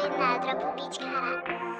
indietro, pubić kara.